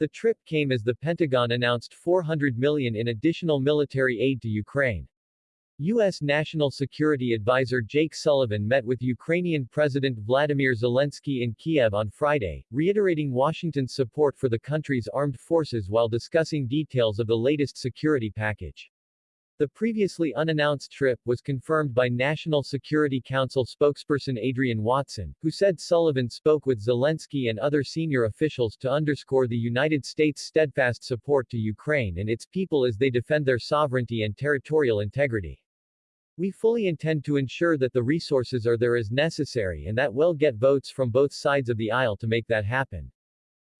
The trip came as the Pentagon announced 400 million in additional military aid to Ukraine. U.S. National Security Advisor Jake Sullivan met with Ukrainian President Vladimir Zelensky in Kiev on Friday, reiterating Washington's support for the country's armed forces while discussing details of the latest security package. The previously unannounced trip was confirmed by National Security Council spokesperson Adrienne Watson, who said Sullivan spoke with Zelensky and other senior officials to underscore the United States' steadfast support to Ukraine and its people as they defend their sovereignty and territorial integrity. We fully intend to ensure that the resources are there as necessary and that we'll get votes from both sides of the aisle to make that happen.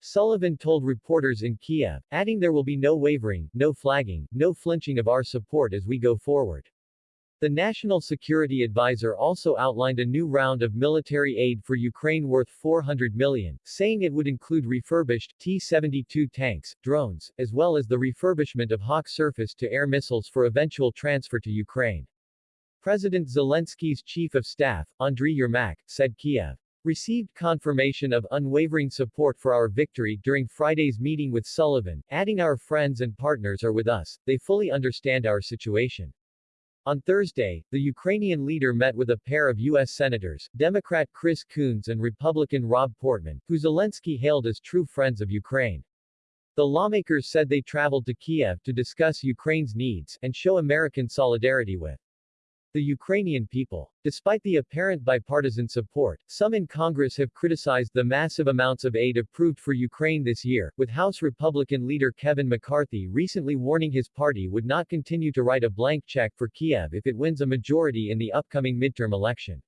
Sullivan told reporters in Kiev, adding there will be no wavering, no flagging, no flinching of our support as we go forward. The National Security Advisor also outlined a new round of military aid for Ukraine worth 400 million, saying it would include refurbished T-72 tanks, drones, as well as the refurbishment of Hawk surface-to-air missiles for eventual transfer to Ukraine. President Zelensky's chief of staff, Andriy Yermak, said Kiev received confirmation of unwavering support for our victory during Friday's meeting with Sullivan, adding our friends and partners are with us, they fully understand our situation. On Thursday, the Ukrainian leader met with a pair of U.S. senators, Democrat Chris Coons and Republican Rob Portman, who Zelensky hailed as true friends of Ukraine. The lawmakers said they traveled to Kiev to discuss Ukraine's needs and show American solidarity with the Ukrainian people. Despite the apparent bipartisan support, some in Congress have criticized the massive amounts of aid approved for Ukraine this year, with House Republican leader Kevin McCarthy recently warning his party would not continue to write a blank check for Kiev if it wins a majority in the upcoming midterm election.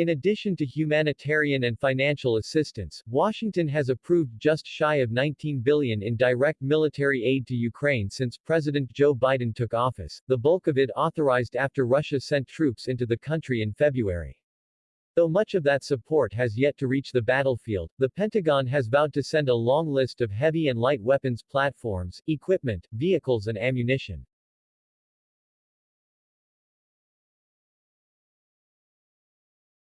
In addition to humanitarian and financial assistance, Washington has approved just shy of 19 billion in direct military aid to Ukraine since President Joe Biden took office, the bulk of it authorized after Russia sent troops into the country in February. Though much of that support has yet to reach the battlefield, the Pentagon has vowed to send a long list of heavy and light weapons platforms, equipment, vehicles and ammunition.